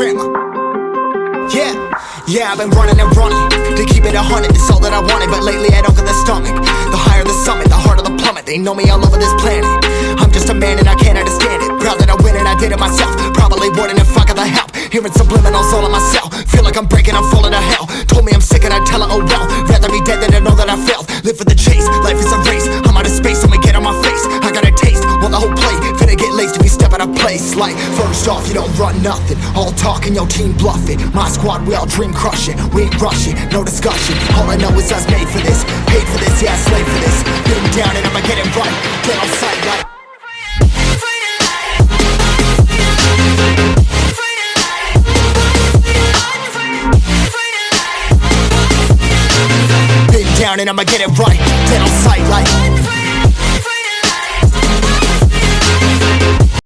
Yeah, yeah, I've been running and running To keep it a hundred, it's all that I wanted But lately I don't get the stomach. The higher the summit, the harder the plummet. They know me all over this planet. I'm just a man and I can't understand it. Proud that I win and I did it myself. Probably wouldn't if I got the help. Hearing subliminals all in my cell Feel like I'm breaking, I'm falling to hell. Told me I'm sick and I tell her, oh well. Rather be dead than to know that I failed. Live for the chase, life is a race. Place. Like, first off, you don't run nothing. All talk and your team bluffing. My squad, we all dream crushing. We ain't rushing, no discussion. All I know is us made for this. Paid for this, yeah, slave for this. Been down and I'ma get it right. Get on sight like. Been down and I'ma get it right. Dead on sight like